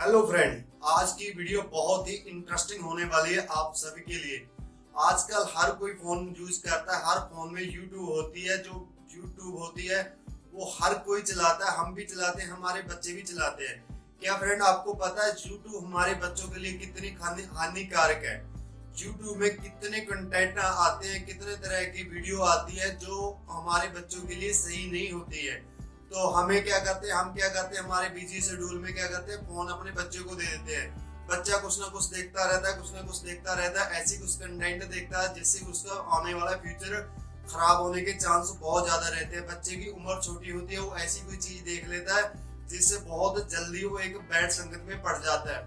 Hello friend आज की video बहुत ही इंटरेस्टिंग होने वाली है आप सभी के लिए। आजकल हर कोई फ़ोन यूज़ करता है, हर फ़ोन में यूट्यूब होती है, जो यूट्यूब होती है, वो हर कोई चलाता है, हम भी चलाते हैं, हमारे बच्चे भी चलाते हैं। क्या फ्रेंड आपको पता है यूट्यूब हमारे बच्चों के लिए कितनी हानिकारक है? यूट्यूब में कितने कंटेंट आते हैं, कितने तरह की वीडियो आती है, जो हमारे बच्चों के लिए सही नहीं होती है। तो हमें क्या करते हैं, हम क्या करते हैं, हमारे बिज़ी शेड्यूल में क्या करते हैं फ़ोन अपने बच्चे को दे देते हैं। बच्चा कुछ ना कुछ देखता रहता है, कुछ ना कुछ देखता रहता है, ऐसी कुछ कंटेंट देखता है जिससे उसका आने वाला फ्यूचर खराब होने के चांस बहुत ज़्यादा रहते हैं। बच्चे की उम्र छोटी होती है, वो ऐसी कोई चीज़ देख लेता है जिससे बहुत जल्दी वो एक बैड संगत में पड़ जाता है।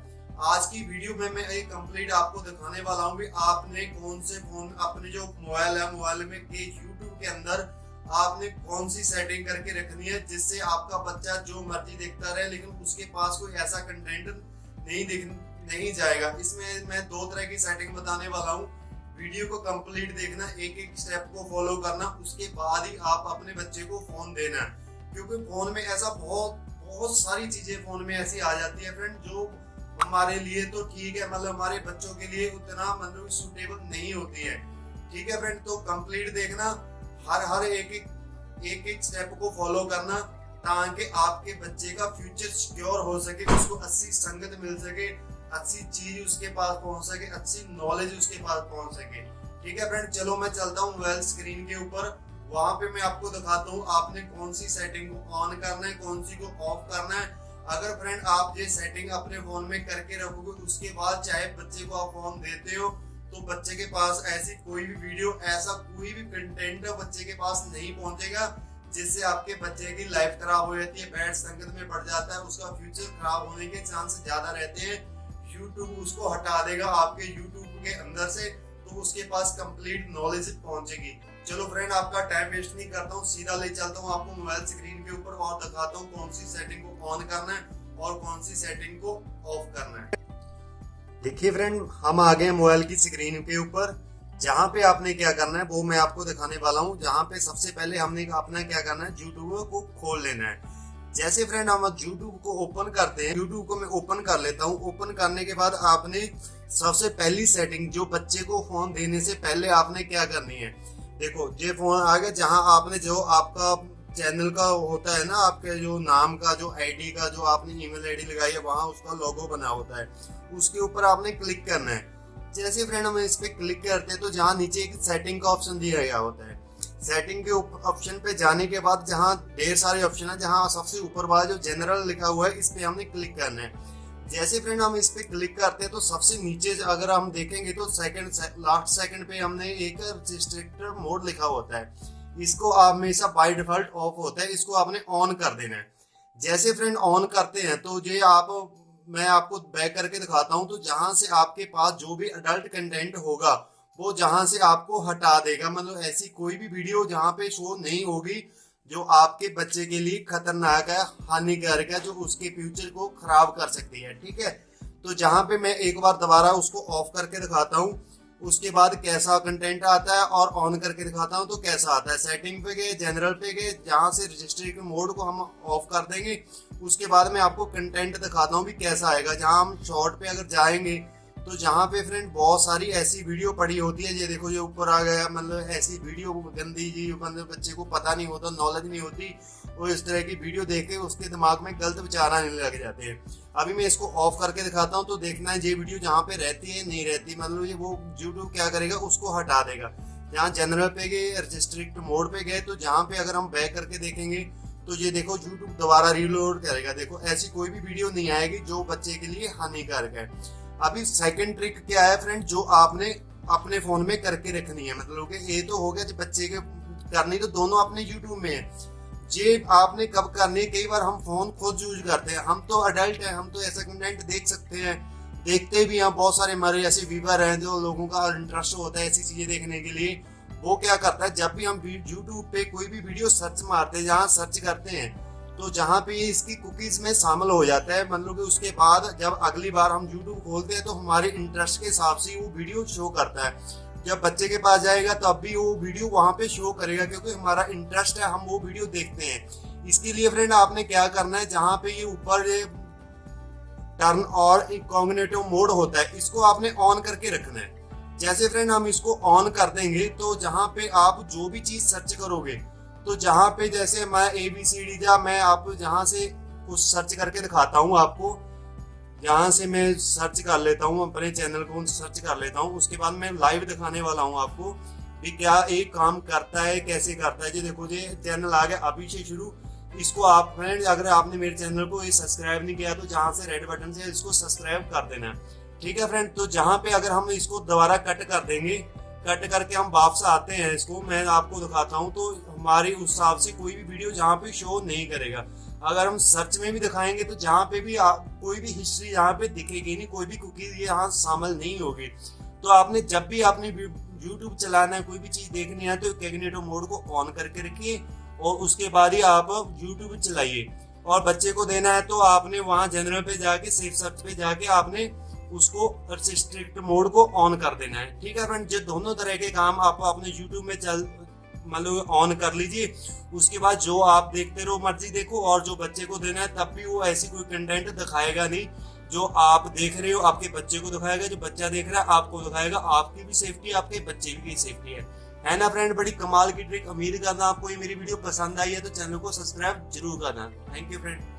आज की वीडियो में मैं एक कंप्लीट आपको दिखाने वाला हूँ भी आपने कौन से फ़ोन अपने जो मोबाइल है मोबाइल में के यूट्यूब के अंदर आपने कौन सी सेटिंग करके रखनी है जिससे आपका बच्चा जो मर्ज़ी देखता रहे, लेकिन उसके पास कोई ऐसा कंटेंट नहीं दिख, नहीं जाएगा। इसमें मैं दो तरह की सेटिंग बताने वाला हूँ। वीडियो को कंप्लीट देखना एक एक स्टेप को फॉलो करना, उसके बाद ही आप अपने बच्चे को फ़ोन देना। क्योंकि फ़ोन में ऐसा बहुत बहुत सारी चीज़ें फ़ोन में ऐसी आ जाती है फ्रेंड जो हमारे लिए तो ठीक है मतलब हमारे बच्चों के लिए उतना मतलब सुटेबल नहीं होती है। ठीक है फ्रेंड तो कंप्लीट देखना हर हर एक एक एक एक स्टेप को फॉलो करना ताकि आपके बच्चे का फ्यूचर सिक्योर हो सके, उसको अच्छी संगत मिल सके, अच्छी चीज़ उसके पास पहुँच सके, अच्छी नॉलेज उसके पास पहुँच सके। ठीक है फ्रेंड चलो मैं चलता हूँ मोबाइल स्क्रीन के ऊपर। वहाँ पे मैं आपको दिखाता हूँ आपने कौन सी सेटिंग को ऑन करना है, कौन सी को ऑफ़ करना है। अगर फ्रेंड आप ये सेटिंग अपने फ़ोन में करके रखोगे, उसके बाद चाहे बच्चे को आप फ़ोन देते हो तो बच्चे के पास ऐसी कोई भी वीडियो ऐसा कोई भी कंटेंट बच्चे के पास नहीं पहुंचेगा, जिससे आपके बच्चे की लाइफ खराब हो जाती है बैड संगत में पड़ जाता है, उसका फ्यूचर खराब होने के चांस ज़्यादा रहते हैं। यूट्यूब उसको हटा देगा आपके यूट्यूब के अंदर से तो उसके पास कंप्लीट नॉलेज पहुंचेगी। चलो फ्रेंड आपका टाइम वेस्ट नहीं करता हूँ, सीधा ले चलता हूँ आपको मोबाइल स्क्रीन के ऊपर और दिखाता हूँ कौन सी सेटिंग को ऑन करना है और कौन सी सेटिंग को ऑफ़ करना है। देखिए फ्रेंड हम आ गए मोबाइल की स्क्रीन के ऊपर। जहाँ पे आपने क्या करना है, वो मैं आपको दिखाने वाला हूँ। जहाँ पे सबसे पहले हमने अपना क्या करना है यूट्यूब को खोल लेना है। जैसे फ्रेंड हम यूट्यूब को ओपन करते हैं। यूट्यूब को मैं ओपन कर लेता हूँ। ओपन करने के बाद आपने सबसे पहली सेटिंग जो बच्चे को फ़ोन देने से पहले आपने क्या करनी है? देखो, ये फ़ोन आ गया जहाँ आपने जो आपका चैनल का होता है ना, आपके जो नाम का, जो आईडी का, जो आपने ईमेल आईडी लगाई है, वहाँ उसका लोगो बना होता है। उसके ऊपर आपने क्लिक करना है। जैसे फ्रेंड हम इस पे क्लिक करते हैं तो जहाँ नीचे एक सेटिंग का ऑप्शन दिया गया होता है। सेटिंग के ऑप्शन पे जाने के बाद जहाँ ढेर सारे ऑप्शन है, जहाँ सबसे ऊपर वाला जो जनरल लिखा हुआ है, इस पे हमने क्लिक करना है। जैसे फ्रेंड हम इस पे क्लिक करते हैं तो सबसे नीचे अगर हम देखेंगे तो सेकंड लास्ट सेकंड पे हमने एक रिस्ट्रिक्टर मोड लिखा होता है। इसको हमेशा बाय डिफ़ॉल्ट ऑफ़ होता है, इसको आपने ऑन कर देना है। जैसे फ्रेंड ऑन करते हैं तो ये आप, मैं आपको बैक करके दिखाता हूँ तो जहाँ से आपके पास जो भी अडल्ट कंटेंट होगा, वो जहाँ से आपको हटा देगा। मतलब ऐसी कोई भी वीडियो जहाँ पे शो नहीं होगी, जो आपके बच्चे के लिए खतरनाक है, हानिकारक है, जो उसके फ्यूचर को खराब कर सकती है, ठीक है? तो जहाँ पे मैं एक बार दोबारा उसको ऑफ़ करके दिखाता हूँ उसके बाद कैसा कंटेंट आता है और ऑन करके दिखाता हूँ तो कैसा आता है। सेटिंग पे गए जनरल पे गए, जहाँ से रजिस्ट्री के मोड को हम ऑफ़ कर देंगे, उसके बाद मैं आपको कंटेंट दिखाता हूँ भी कैसा आएगा। जहाँ हम शॉर्ट पे अगर जाएँगे तो जहाँ पे फ्रेंड बहुत सारी ऐसी वीडियो पड़ी होती है, ये देखो ये ऊपर आ गया मतलब ऐसी वीडियो गंदी जी मतलब बच्चे को पता नहीं होता नॉलेज नहीं होती वो इस तरह की वीडियो देख के उसके दिमाग में गलत विचार आने लग जाते हैं। अभी मैं इसको ऑफ़ करके दिखाता हूँ तो देखना है ये वीडियो जहाँ पे रहती है, नहीं रहती। मतलब ये वो यूट्यूब क्या करेगा, उसको हटा देगा। जहाँ जनरल पे गए रिस्ट्रिक्ट मोड पे गए तो जहाँ पे अगर हम बैक करके देखेंगे तो ये देखो यूट्यूब दोबारा रिलोड करेगा। देखो, ऐसी कोई भी वीडियो नहीं आएगी जो बच्चे के लिए हानिकारक है। अभी सेकंड ट्रिक क्या है फ्रेंड जो आपने अपने फ़ोन में करके रखनी है। मतलब कि ये तो हो गया बच्चे के करनी तो दोनों अपने यूट्यूब में है। ये आपने कब करनी, कई बार हम फ़ोन खुद यूज़ करते हैं। हम तो अडल्ट हैं, हम तो ऐसा कंटेंट देख सकते हैं। देखते भी हैं, बहुत सारे हमारे ऐसे व्यूवर हैं जो लोगों का इंटरेस्ट होता है ऐसी चीज़ें देखने के लिए। वो क्या करता है, जब भी हम यूट्यूब पे कोई भी वीडियो सर्च मारते हैं, जहाँ सर्च करते हैं तो जहाँ पे इसकी कुकीज में शामिल हो जाता है। मतलब कि उसके बाद जब अगली बार हम यूट्यूब खोलते हैं तो हमारे इंटरेस्ट के हिसाब से वो वीडियो शो करता है। जब बच्चे के पास जाएगा तो अब भी वो वीडियो वहाँ पे शो करेगा, क्योंकि हमारा इंटरेस्ट है, हम वो वीडियो देखते हैं। इसके लिए फ्रेंड आपने क्या करना है, जहाँ पे ये ऊपर टर्न और इनकॉग्निटिव मोड होता है, इसको आपने ऑन करके रखना है। जैसे फ्रेंड हम इसको ऑन कर देंगे तो जहाँ पे आप जो भी चीज़ सर्च करोगे तो जहाँ पे जैसे मैं ए बी सी डी या मैं आप जहाँ से कुछ सर्च करके दिखाता हूँ आपको जहाँ से मैं सर्च कर लेता हूँ, अपने चैनल को सर्च कर लेता हूँ। उसके बाद मैं लाइव दिखाने वाला हूँ आपको कि क्या एक काम करता है, कैसे करता है। जी देखो जी चैनल आ गया अभी से शुरू। इसको आप फ्रेंड अगर आपने मेरे चैनल को ये सब्सक्राइब नहीं किया तो जहाँ से रेड बटन से इसको सब्सक्राइब कर देना। ठीक है फ्रेंड तो जहाँ पे अगर हम इसको दोबारा कट कर देंगे कट करके हम वापस आते हैं इसको, मैं आपको दिखाता हूँ। तो हमारी उस हिसाब से कोई भी वीडियो जहाँ पे शो नहीं करेगा। अगर हम सर्च में भी दिखाएँगे तो जहाँ पे भी आ, कोई भी हिस्ट्री यहाँ पे दिखेगी नहीं कोई भी कुकीज यहाँ शामिल नहीं होगी। तो आपने जब भी आपने यूट्यूब चलाना है कोई भी चीज़ देखनी है तो कैगनेटो मोड को ऑन करके रखिए और उसके बाद ही आप यूट्यूब चलाइए। और बच्चे को देना है तो आपने वहाँ जनरल पे जाके सेफ़ सर्च पे जाके आपने उसको स्ट्रिक्ट मोड को ऑन कर देना है। ठीक है फ्रेंड जो दोनों तरह के काम आप अपने यूट्यूब में चल मतलब ऑन कर लीजिए, उसके बाद जो आप देखते रहो मर्ज़ी देखो और जो बच्चे को देना है, तब भी वो ऐसी कोई कंटेंट दिखाएगा नहीं, जो आप देख रहे हो, आपके बच्चे को दिखाएगा, जो बच्चा देख रहा है, आपको दिखाएगा, आपकी भी सेफ्टी आपके बच्चे की भी सेफ्टी है। है ना फ्रेंड बड़ी कमाल की ट्रिक उम्मीद करना आपको ये मेरी वीडियो पसंद आई है तो चैनल को सब्सक्राइब ज़रूर करना। Thank you friend